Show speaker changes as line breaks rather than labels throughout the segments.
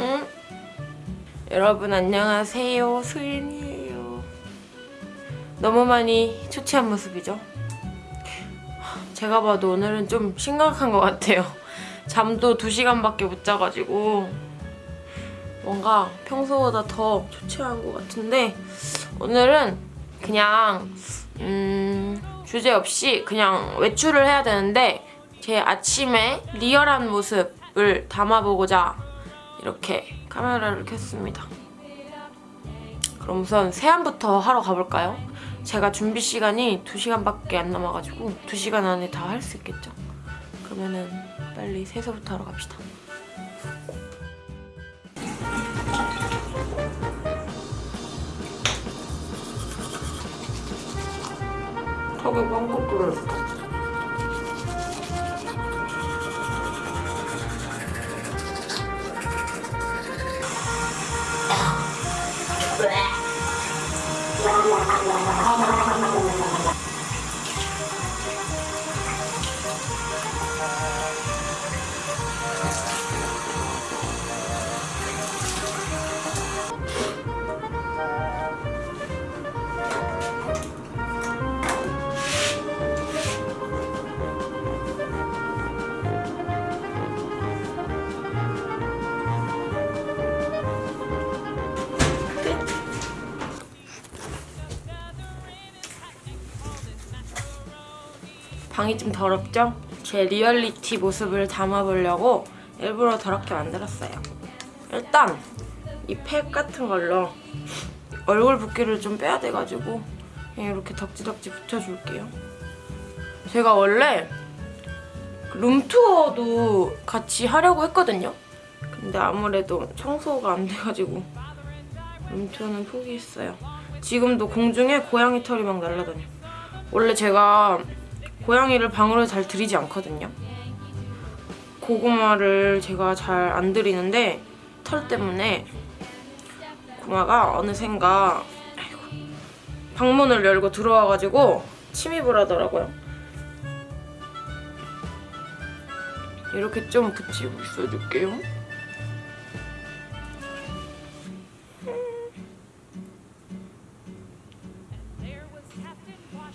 응? 여러분 안녕하세요. 수인이에요. 너무 많이 초췌한 모습이죠? 제가 봐도 오늘은 좀 심각한 것 같아요. 잠도 2시간밖에 못 자가지고 뭔가 평소보다 더 초췌한 것 같은데 오늘은 그냥 음, 주제 없이 그냥 외출을 해야 되는데 제 아침에 리얼한 모습을 담아보고자 이렇게 카메라를 켰습니다. 그럼 우선 세안부터 하러 가볼까요? 제가 준비 시간이 2시간밖에 안 남아가지고 2시간 안에 다 할 수 있겠죠? 그러면은 빨리 세수부터 하러 갑시다. 턱에 빵꾸 뚫었어. 방이 좀 더럽죠? 제 리얼리티 모습을 담아보려고 일부러 더럽게 만들었어요. 일단 이 팩 같은 걸로 얼굴 붓기를 좀 빼야 돼가지고 그냥 이렇게 덕지덕지 붙여줄게요. 제가 원래 룸투어도 같이 하려고 했거든요. 근데 아무래도 청소가 안 돼가지고 룸투어는 포기했어요. 지금도 공중에 고양이 털이 막 날아다녀. 원래 제가 고양이를 방으로 잘 들이지 않거든요. 고구마를 제가 잘 안 들이는데 털 때문에 고구마가 어느샌가 방문을 열고 들어와가지고 침입을 하더라고요. 이렇게 좀 붙이고 있어줄게요.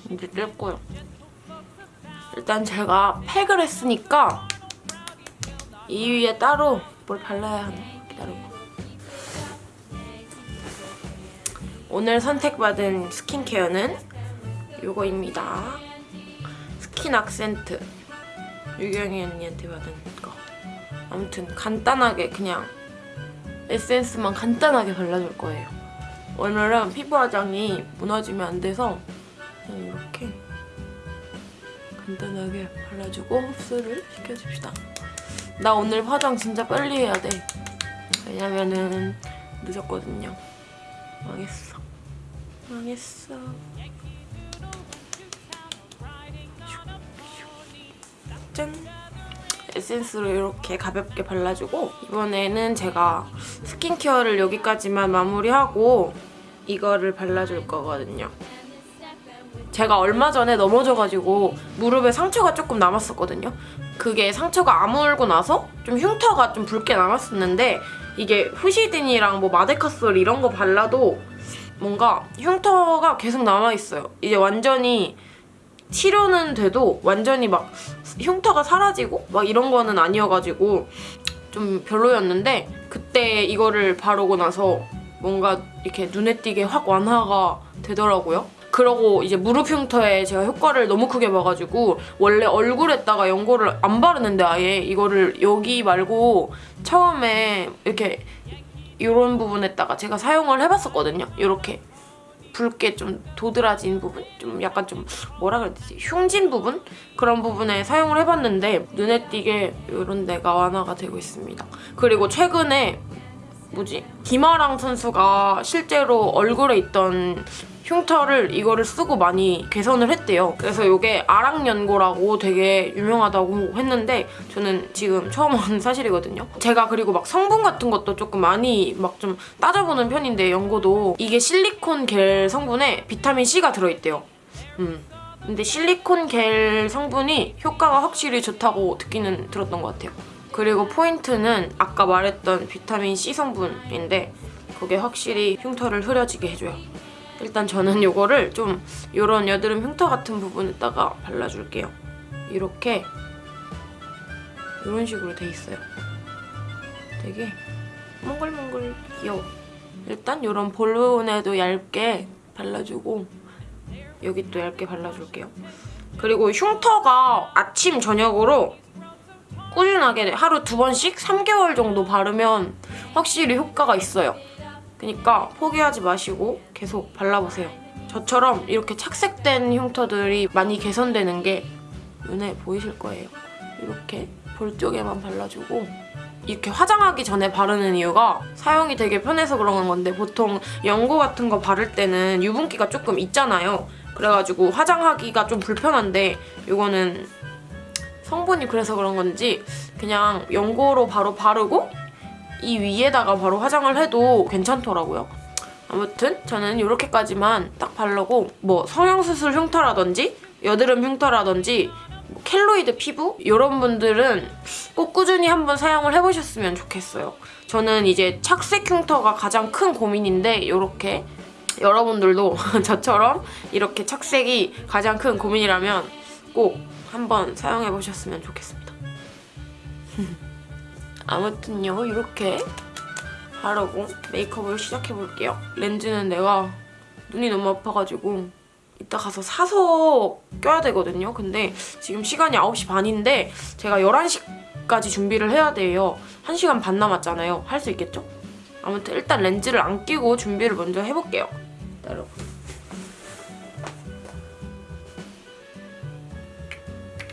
이제 뗄 거예요. 일단 제가 팩을 했으니까 이 위에 따로 뭘 발라야 하네. 기다려봐. 오늘 선택받은 스킨케어는 이거입니다. 스킨 악센트. 유경이 언니한테 받은 거. 아무튼 간단하게 그냥 에센스만 간단하게 발라줄 거예요. 오늘은 피부 화장이 무너지면 안 돼서 간단하게 발라주고 흡수를 시켜줍시다. 나 오늘 화장 진짜 빨리 해야 돼. 왜냐면은 늦었거든요. 망했어. 망했어. 짠! 에센스로 이렇게 가볍게 발라주고 이번에는 제가 스킨케어를 여기까지만 마무리하고 이거를 발라줄 거거든요. 제가 얼마 전에 넘어져가지고 무릎에 상처가 조금 남았었거든요. 그게 상처가 아물고 나서 좀 흉터가 좀 붉게 남았었는데 이게 후시딘이랑 뭐 마데카솔 이런 거 발라도 뭔가 흉터가 계속 남아있어요. 이제 완전히 치료는 돼도 완전히 막 흉터가 사라지고 막 이런 거는 아니어가지고 좀 별로였는데 그때 이거를 바르고 나서 뭔가 이렇게 눈에 띄게 확 완화가 되더라고요. 그러고 이제 무릎 흉터에 제가 효과를 너무 크게 봐가지고 원래 얼굴에다가 연고를 안 바르는데 아예 이거를 여기 말고 처음에 이렇게 이런 부분에다가 제가 사용을 해봤었거든요. 이렇게 붉게 좀 도드라진 부분? 좀 약간 좀 뭐라 그래야 되지? 흉진 부분? 그런 부분에 사용을 해봤는데 눈에 띄게 이런 데가 완화가 되고 있습니다. 그리고 최근에 뭐지? 김아랑 선수가 실제로 얼굴에 있던 흉터를 이거를 쓰고 많이 개선을 했대요. 그래서 이게 아랑연고라고 되게 유명하다고 했는데 저는 지금 처음 한 사실이거든요. 제가 그리고 막 성분 같은 것도 조금 많이 막 좀 따져보는 편인데 연고도 이게 실리콘 겔 성분에 비타민 C가 들어있대요. 음. 근데 실리콘 겔 성분이 효과가 확실히 좋다고 듣기는 들었던 것 같아요. 그리고 포인트는 아까 말했던 비타민 C 성분인데 그게 확실히 흉터를 흐려지게 해줘요. 일단 저는 이거를 좀 이런 여드름 흉터 같은 부분에다가 발라줄게요. 이렇게 이런 식으로 돼 있어요. 되게 몽글몽글 귀여워. 일단 이런 볼론에도 얇게 발라주고 여기 또 얇게 발라줄게요. 그리고 흉터가 아침 저녁으로 꾸준하게 하루 두 번씩 3개월 정도 바르면 확실히 효과가 있어요. 그러니까 포기하지 마시고 계속 발라보세요. 저처럼 이렇게 착색된 흉터들이 많이 개선되는 게 눈에 보이실 거예요. 이렇게 볼 쪽에만 발라주고 이렇게 화장하기 전에 바르는 이유가 사용이 되게 편해서 그런 건데 보통 연고 같은 거 바를 때는 유분기가 조금 있잖아요. 그래가지고 화장하기가 좀 불편한데 이거는 성분이 그래서 그런 건지 그냥 연고로 바로 바르고 이 위에다가 바로 화장을 해도 괜찮더라고요. 아무튼 저는 이렇게까지만 딱 바르고 뭐 성형수술 흉터라든지 여드름 흉터라든지 뭐 켈로이드 피부 이런 분들은 꼭 꾸준히 한번 사용을 해보셨으면 좋겠어요. 저는 이제 착색 흉터가 가장 큰 고민인데 이렇게 여러분들도 저처럼 이렇게 착색이 가장 큰 고민이라면 꼭 한번 사용해보셨으면 좋겠습니다. 아무튼요 이렇게 바르고 메이크업을 시작해볼게요. 렌즈는 내가 눈이 너무 아파가지고 이따 가서 사서 껴야 되거든요. 근데 지금 시간이 9시 반인데 제가 11시까지 준비를 해야 돼요. 1시간 반 남았잖아요. 할 수 있겠죠? 아무튼 일단 렌즈를 안 끼고 준비를 먼저 해볼게요. 여러분.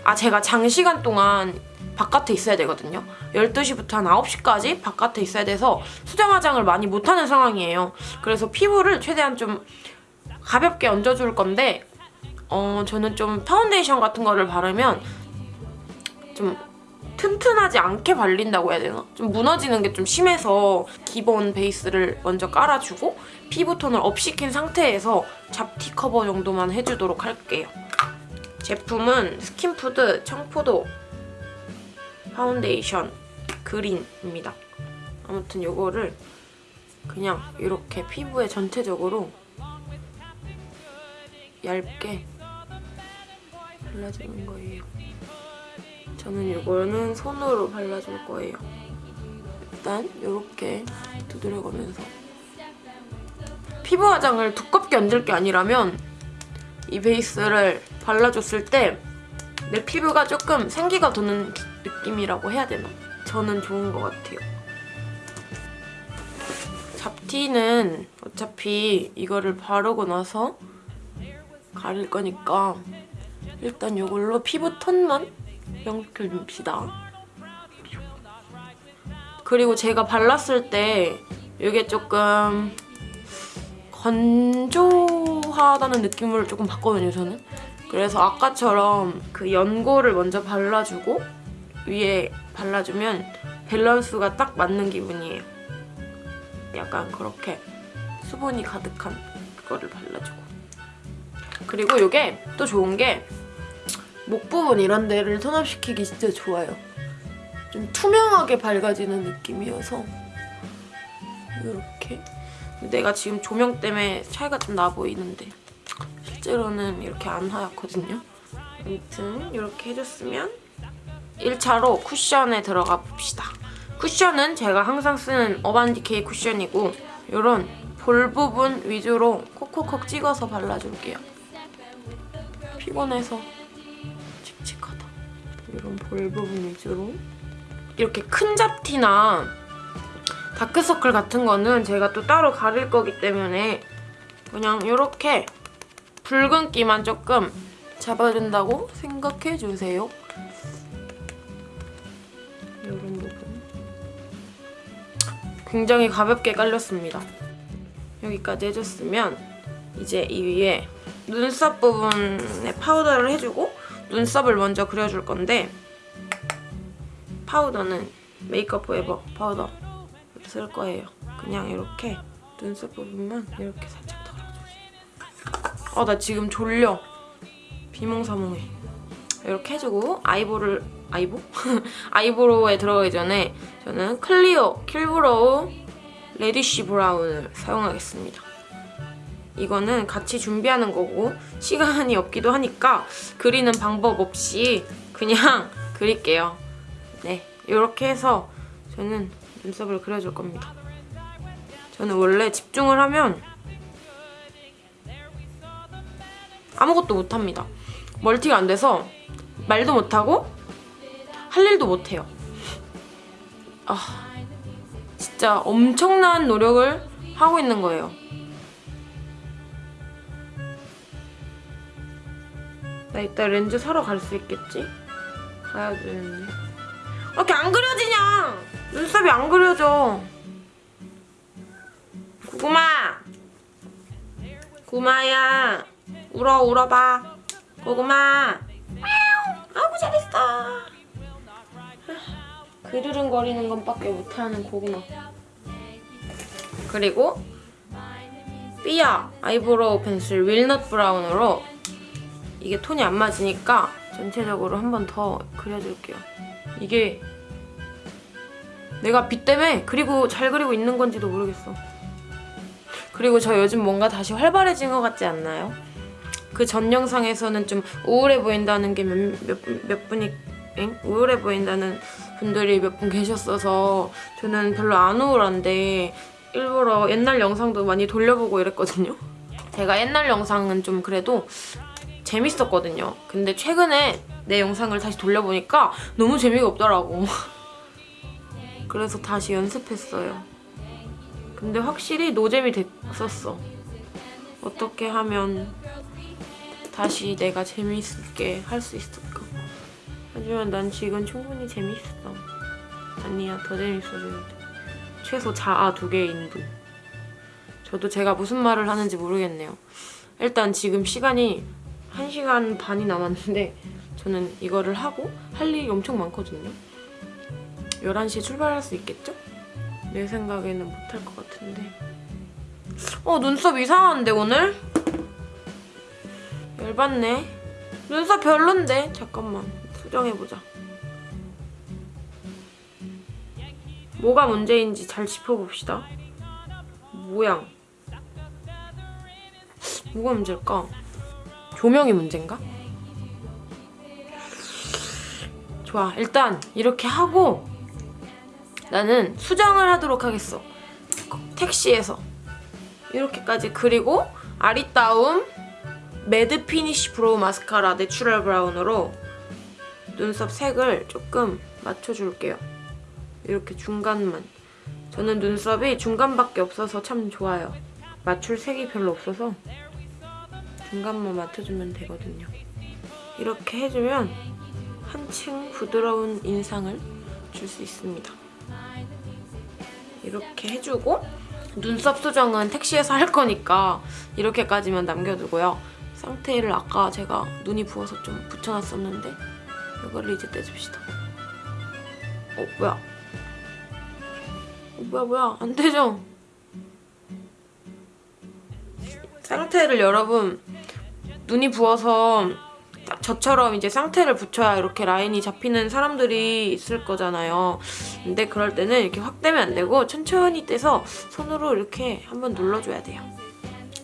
아 제가 장시간 동안 바깥에 있어야 되거든요. 12시부터 한 9시까지 바깥에 있어야 돼서 수정 화장을 많이 못하는 상황이에요. 그래서 피부를 최대한 좀 가볍게 얹어줄 건데 어 저는 좀 파운데이션 같은 거를 바르면 좀 튼튼하지 않게 발린다고 해야 되나? 좀 무너지는 게 좀 심해서 기본 베이스를 먼저 깔아주고 피부톤을 업시킨 상태에서 잡티 커버 정도만 해주도록 할게요. 제품은 스킨푸드 청포도 파운데이션 그린입니다. 아무튼 이거를 그냥 이렇게 피부에 전체적으로 얇게 발라주는 거예요. 저는 이거는 손으로 발라줄 거예요. 일단 이렇게 두드려가면서 피부 화장을 두껍게 얹을 게 아니라면 이 베이스를 발라줬을 때 내 피부가 조금 생기가 도는 느낌이라고 해야 되나? 저는 좋은 것 같아요. 잡티는 어차피 이거를 바르고 나서 가릴 거니까 일단 이걸로 피부 톤만 연결줍시다. 그리고 제가 발랐을 때 이게 조금 건조하다는 느낌을 조금 받거든요, 저는. 그래서 아까처럼 그 연고를 먼저 발라주고 위에 발라주면 밸런스가 딱 맞는 기분이에요. 약간 그렇게 수분이 가득한 그거를 발라주고. 그리고 이게 또 좋은 게 목 부분 이런 데를 톤업시키기 진짜 좋아요. 좀 투명하게 밝아지는 느낌이어서 이렇게 내가 지금 조명 때문에 차이가 좀 나 보이는데 실제로는 이렇게 안 하얗거든요. 아무튼 이렇게 해줬으면 1차로 쿠션에 들어가 봅시다. 쿠션은 제가 항상 쓰는 어반디케이 쿠션이고 이런 볼 부분 위주로 콕콕콕 찍어서 발라줄게요. 피곤해서 칙칙하다. 이런 볼 부분 위주로 이렇게 큰 잡티나 다크서클 같은 거는 제가 또 따로 가릴 거기 때문에 그냥 이렇게 붉은기만 조금 잡아준다고 생각해주세요. 이런 부분. 굉장히 가볍게 깔렸습니다. 여기까지 해줬으면 이제 이 위에 눈썹 부분에 파우더를 해주고 눈썹을 먼저 그려줄 건데 파우더는 메이크업 포에버 파우더 쓸 거예요. 그냥 이렇게 눈썹 부분만 이렇게 살짝. 아, 나 지금 졸려. 비몽사몽해. 이렇게 해주고 아이볼을 아이보? 아이브로우에 들어가기 전에 저는 클리오 킬브로우 레디쉬 브라운을 사용하겠습니다. 이거는 같이 준비하는 거고 시간이 없기도 하니까 그리는 방법 없이 그냥 그릴게요. 네, 이렇게 해서 저는 눈썹을 그려줄 겁니다. 저는 원래 집중을 하면 아무것도 못합니다. 멀티가 안 돼서 말도 못하고 할 일도 못해요. 아, 진짜 엄청난 노력을 하고 있는 거예요. 나 이따 렌즈 사러 갈 수 있겠지? 가야 되는데. 아, 이렇게 안 그려지냐? 눈썹이 안 그려져. 구구마! 구마야. 울어, 울어봐. 고구마. 아이고, 잘했어. 그르릉거리는 것밖에 못하는 고구마. 그리고 삐아 아이브로우 펜슬 월넛 브라운으로 이게 톤이 안 맞으니까 전체적으로 한 번 더 그려줄게요. 이게 내가 빛 때문에 그리고 잘 그리고 있는 건지도 모르겠어. 그리고 저 요즘 뭔가 다시 활발해진 것 같지 않나요? 그 전 영상에서는 좀 우울해 보인다는 게 몇 몇, 몇 분이 엥? 우울해 보인다는 분들이 몇 분 계셨어서 저는 별로 안 우울한데 일부러 옛날 영상도 많이 돌려보고 이랬거든요. 제가 옛날 영상은 좀 그래도 재밌었거든요. 근데 최근에 내 영상을 다시 돌려보니까 너무 재미가 없더라고. 그래서 다시 연습했어요. 근데 확실히 노잼이 됐었어. 어떻게 하면 다시 내가 재밌게 할 수 있을까? 하지만 난 지금 충분히 재밌어. 아니야, 더 재밌어져야 돼. 최소 자아 두 개인 분. 저도 제가 무슨 말을 하는지 모르겠네요. 일단 지금 시간이 1시간 반이 남았는데 저는 이거를 하고 할 일이 엄청 많거든요. 11시에 출발할 수 있겠죠? 내 생각에는 못할 것 같은데. 어, 눈썹 이상한데, 오늘? 열받네. 눈썹 별론데? 잠깐만. 수정해보자. 뭐가 문제인지 잘 짚어봅시다. 모양. 뭐가 문제일까? 조명이 문제인가? 좋아. 일단 이렇게 하고 나는 수정을 하도록 하겠어. 택시에서. 이렇게까지 그리고 아리따움 매트 피니쉬 브로우 마스카라 내추럴 브라운으로 눈썹 색을 조금 맞춰줄게요. 이렇게 중간만. 저는 눈썹이 중간밖에 없어서 참 좋아요. 맞출 색이 별로 없어서 중간만 맞춰주면 되거든요. 이렇게 해주면 한층 부드러운 인상을 줄 수 있습니다. 이렇게 해주고 눈썹 수정은 택시에서 할 거니까 이렇게까지만 남겨두고요. 쌍테일을 아까 제가 눈이 부어서 좀 붙여놨었는데 이거를 이제 떼줍시다. 어 뭐야? 어, 뭐야 뭐야 안 되죠? 쌍테일을 여러분 눈이 부어서 딱 저처럼 이제 쌍테를 붙여야 이렇게 라인이 잡히는 사람들이 있을 거잖아요. 근데 그럴 때는 이렇게 확 떼면 안 되고 천천히 떼서 손으로 이렇게 한번 눌러줘야 돼요.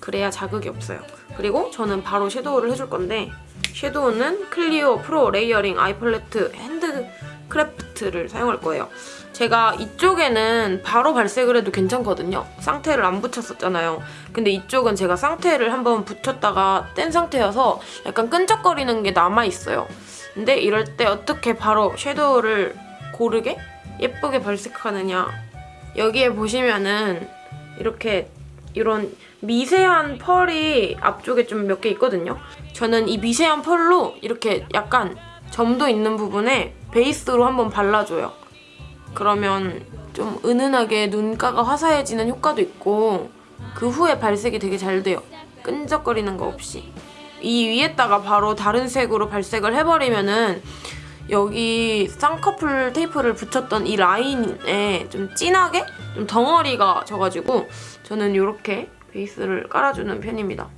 그래야 자극이 없어요. 그리고 저는 바로 섀도우를 해줄 건데 섀도우는 클리오 프로 레이어링 아이 팔레트 핸드 크래프트를 사용할 거예요. 제가 이쪽에는 바로 발색을 해도 괜찮거든요. 쌍테를 안 붙였었잖아요. 근데 이쪽은 제가 쌍테를 한번 붙였다가 뗀 상태여서 약간 끈적거리는 게 남아있어요. 근데 이럴 때 어떻게 바로 섀도우를 고르게 예쁘게 발색하느냐 여기에 보시면은 이렇게 이런 미세한 펄이 앞쪽에 좀 몇 개 있거든요. 저는 이 미세한 펄로 이렇게 약간 점도 있는 부분에 베이스로 한번 발라줘요. 그러면 좀 은은하게 눈가가 화사해지는 효과도 있고 그 후에 발색이 되게 잘 돼요. 끈적거리는 거 없이. 이 위에다가 바로 다른 색으로 발색을 해버리면 은 여기 쌍꺼풀 테이프를 붙였던 이 라인에 좀 진하게 좀 덩어리가 져가지고 저는 이렇게 베이스를 깔아주는 편입니다.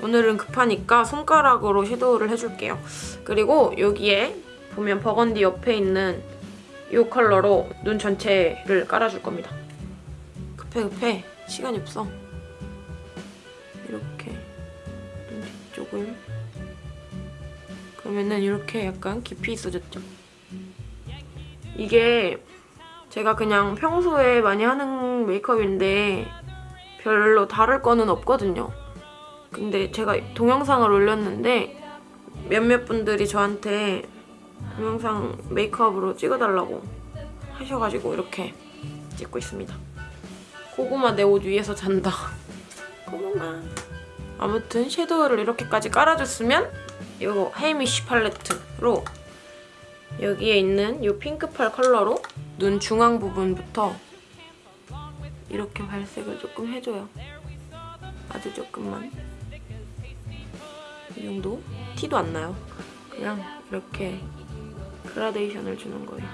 오늘은 급하니까 손가락으로 섀도우를 해줄게요. 그리고 여기에 보면 버건디 옆에 있는 이 컬러로 눈 전체를 깔아줄 겁니다. 급해 급해 시간이 없어. 이렇게 눈 뒤쪽을 그러면은 이렇게 약간 깊이 있어졌죠. 이게 제가 그냥 평소에 많이 하는 메이크업인데 별로 다를 거는 없거든요. 근데 제가 동영상을 올렸는데 몇몇 분들이 저한테 동영상 메이크업으로 찍어달라고 하셔가지고 이렇게 찍고 있습니다. 고구마 내 옷 위에서 잔다. 고구마. 아무튼 섀도우를 이렇게까지 깔아줬으면 이거 헤이미쉬 팔레트로 여기에 있는 이 핑크펄 컬러로 눈 중앙 부분부터 이렇게 발색을 조금 해줘요. 아주 조금만. 이 정도? 티도 안 나요. 그냥 이렇게 그라데이션을 주는 거예요.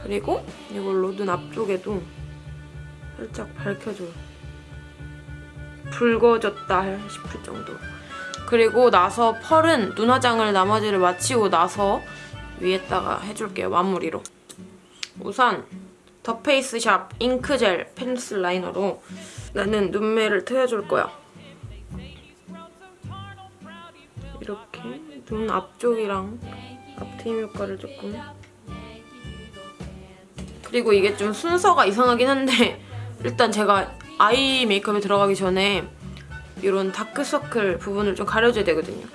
그리고 이걸로 눈 앞쪽에도 살짝 밝혀줘요. 붉어졌다 싶을 정도. 그리고 나서 펄은 눈 화장을 나머지를 마치고 나서 위에다가 해줄게요, 마무리로. 우선 더 페이스샵 잉크젤 펜슬 라이너로 나는 눈매를 트여줄 거야. 이렇게 눈 앞쪽이랑 앞트임 효과를 조금 그리고 이게 좀 순서가 이상하긴 한데 일단 제가 아이 메이크업에 들어가기 전에 이런 다크서클 부분을 좀 가려줘야 되거든요.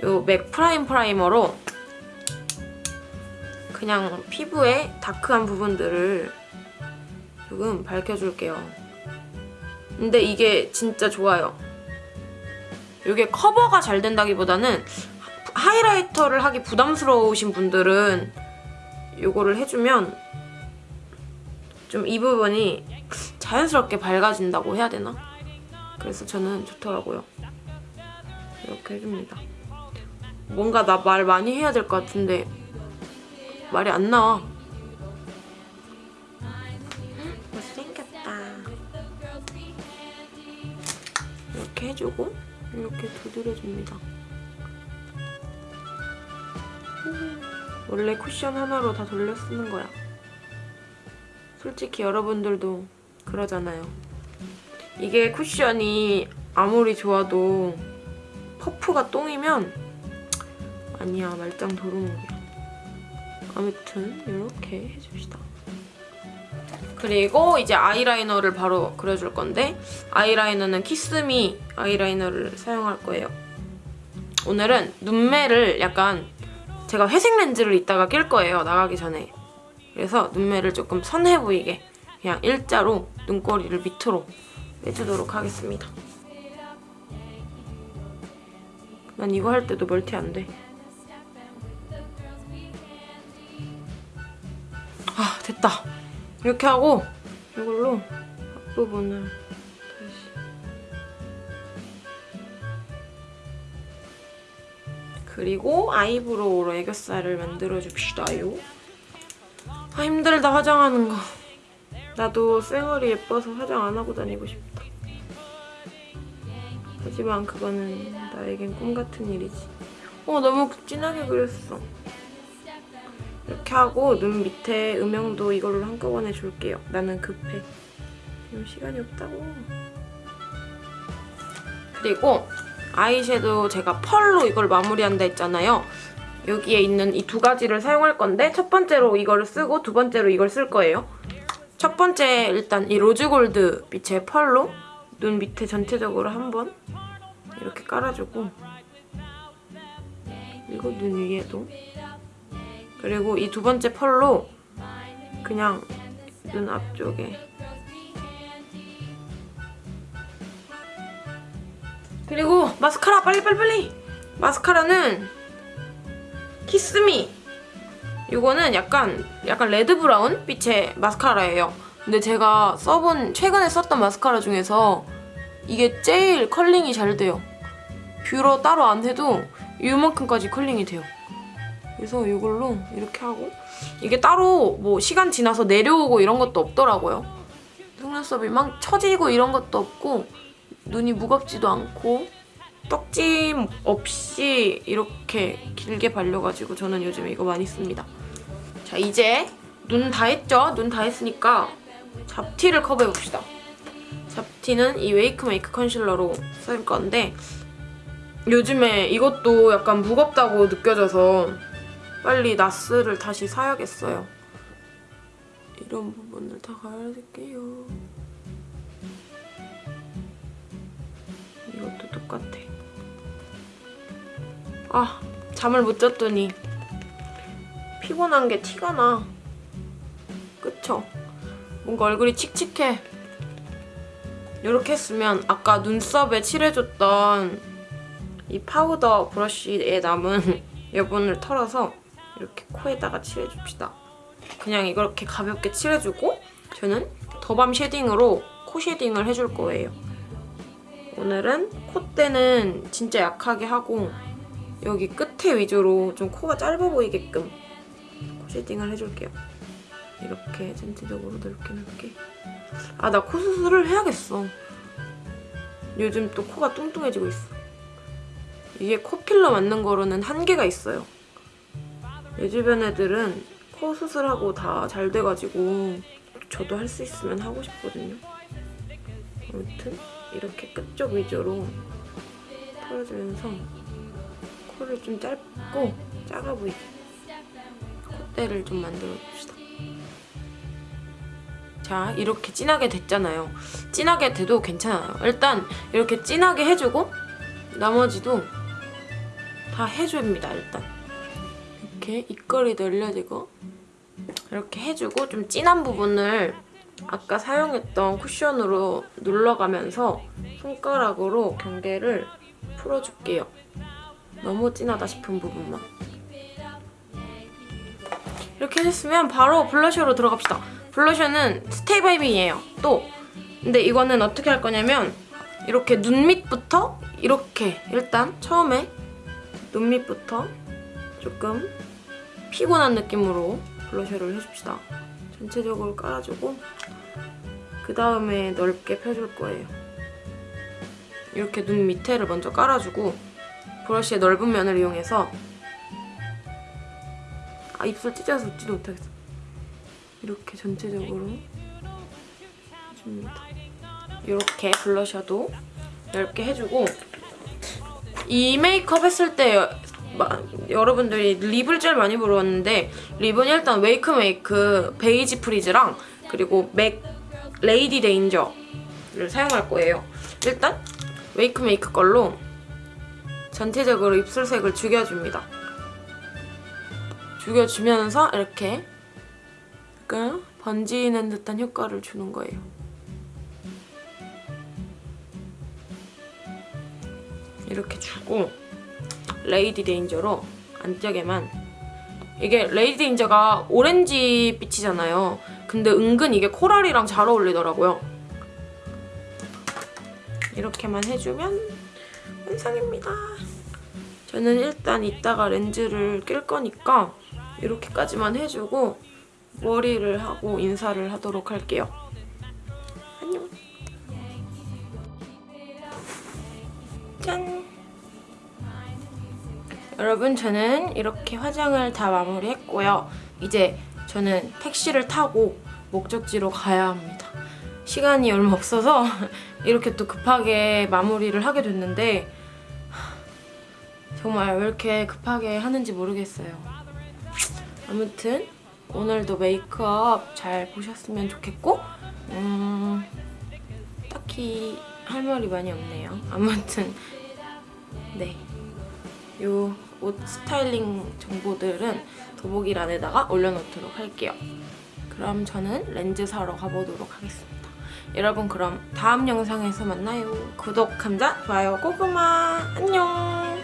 이 맥 프라임 프라이머로 그냥 피부에 다크한 부분들을 조금 밝혀줄게요. 근데 이게 진짜 좋아요. 이게 커버가 잘 된다기보다는 하이라이터를 하기 부담스러우신 분들은 이거를 해주면 좀 이 부분이 자연스럽게 밝아진다고 해야 되나? 그래서 저는 좋더라고요. 이렇게 해줍니다. 뭔가 나 말 많이 해야 될 것 같은데 말이 안 나와. 해주고 이렇게 두드려줍니다. 원래 쿠션 하나로 다 돌려 쓰는 거야. 솔직히 여러분들도 그러잖아요. 이게 쿠션이 아무리 좋아도 퍼프가 똥이면 아니야 말짱 도루묵이야. 아무튼 이렇게 해줍시다. 그리고 이제 아이라이너를 바로 그려줄 건데 아이라이너는 키스미 아이라이너를 사용할 거예요. 오늘은 눈매를 약간 제가 회색 렌즈를 이따가 낄 거예요. 나가기 전에. 그래서 눈매를 조금 선해 보이게 그냥 일자로 눈꼬리를 밑으로 빼주도록 하겠습니다. 난 이거 할 때도 멀티 안 돼. 아 됐다. 이렇게 하고 이걸로 앞부분을 다시 그리고 아이브로우로 애교살을 만들어줍시다요. 아 힘들다 화장하는 거. 나도 쌩얼이 예뻐서 화장 안 하고 다니고 싶다. 하지만 그거는 나에겐 꿈 같은 일이지. 어 너무 진하게 그렸어. 하고 눈 밑에 음영도 이걸로 한꺼번에 줄게요. 나는 급해. 지금 시간이 없다고. 그리고 아이섀도우 제가 펄로 이걸 마무리한다 했잖아요. 여기에 있는 이 두 가지를 사용할 건데 첫 번째로 이걸 쓰고 두 번째로 이걸 쓸 거예요. 첫 번째 일단 이 로즈골드 빛의 펄로 눈 밑에 전체적으로 한번 이렇게 깔아주고 그리고 눈 위에도 그리고 이 두 번째 펄로 그냥 눈 앞쪽에. 그리고 마스카라 빨리 빨리 빨리! 마스카라는 키스미! 이거는 약간 약간 레드 브라운 빛의 마스카라예요. 근데 제가 써본 최근에 썼던 마스카라 중에서 이게 제일 컬링이 잘 돼요. 뷰러 따로 안 해도 이만큼까지 컬링이 돼요 그래서 이걸로 이렇게 하고 이게 따로 뭐 시간 지나서 내려오고 이런 것도 없더라고요. 속눈썹이 막 처지고 이런 것도 없고 눈이 무겁지도 않고 떡짐 없이 이렇게 길게 발려가지고 저는 요즘 이거 많이 씁니다. 자 이제 눈 다 했죠? 눈 다 했으니까 잡티를 커버해봅시다. 잡티는 이 웨이크 메이크 컨실러로 쓸 건데 요즘에 이것도 약간 무겁다고 느껴져서 빨리 나스를 다시 사야겠어요. 이런 부분을 다 갈아줄게요. 이것도 똑같아. 아, 잠을 못 잤더니 피곤한 게 티가 나. 그쵸? 뭔가 얼굴이 칙칙해. 이렇게 했으면 아까 눈썹에 칠해줬던 이 파우더 브러쉬에 남은 여분을 털어서 이렇게 코에다가 칠해줍시다. 그냥 이렇게 가볍게 칠해주고 저는 더밤 shading으로 코 shading을 해줄 거예요. 오늘은 콧대는 진짜 약하게 하고 여기 끝에 위주로 좀 코가 짧아 보이게끔 코 shading을 해줄게요. 이렇게 전체적으로 넓게 넓게 아 나 코 수술을 해야겠어. 요즘 또 코가 뚱뚱해지고 있어. 이게 코필러 맞는 거로는 한계가 있어요. 내 주변 애들은 코 수술하고 다 잘 돼가지고 저도 할 수 있으면 하고 싶거든요. 아무튼 이렇게 끝쪽 위주로 털어주면서 코를 좀 짧고 작아 보이게 콧대를 좀 만들어줍시다. 자 이렇게 진하게 됐잖아요. 진하게 돼도 괜찮아요. 일단 이렇게 진하게 해주고 나머지도 다 해줍니다 일단. 이렇게 입꼬리 늘려지고 이렇게 해주고 좀 진한 부분을 아까 사용했던 쿠션으로 눌러가면서 손가락으로 경계를 풀어줄게요. 너무 진하다 싶은 부분만. 이렇게 했으면 바로 블러셔로 들어갑시다. 블러셔는 스테이바이미예요. 또 근데 이거는 어떻게 할 거냐면 이렇게 눈 밑부터 이렇게 일단 처음에 눈 밑부터 조금 피곤한 느낌으로 블러셔를 해줍시다. 전체적으로 깔아주고 그 다음에 넓게 펴줄 거예요. 이렇게 눈 밑에를 먼저 깔아주고 브러쉬의 넓은 면을 이용해서 아 입술 찢어서 웃지도 못하겠어. 이렇게 전체적으로 해줍니다. 이렇게 블러셔도 넓게 해주고 이 메이크업 했을 때 마- 여러분들이 lip을 제일 많이 물어봤는데 lip은 일단 웨이크 메이크 베이지 프리즈랑 그리고 맥 레이디 데인저를 사용할 거예요. 일단 웨이크 메이크 걸로 전체적으로 입술색을 죽여줍니다. 죽여주면서 이렇게 약간 번지는 듯한 효과를 주는 거예요. 이렇게 주고 레이디 데인저로 안쪽에만 이게 레이디 데인저가 오렌지 빛이잖아요. 근데 은근 이게 coral이랑 잘 어울리더라고요. 이렇게만 해주면 완성입니다. 저는 일단 이따가 렌즈를 낄 거니까 이렇게까지만 해주고 머리를 하고 인사를 하도록 할게요. 안녕. 짠! 여러분 저는 이렇게 화장을 다 마무리했고요. 이제 저는 택시를 타고 목적지로 가야 합니다. 시간이 얼마 없어서 이렇게 또 급하게 마무리를 하게 됐는데 정말 왜 이렇게 급하게 하는지 모르겠어요. 아무튼 오늘도 메이크업 잘 보셨으면 좋겠고 음, 딱히 할 말이 많이 없네요. 아무튼 네. 요 옷 스타일링 정보들은 더보기란에다가 올려놓도록 할게요. 그럼 저는 렌즈 사러 가보도록 하겠습니다. 여러분 그럼 다음 영상에서 만나요. 구독, 감자, 좋아요, 고구마 안녕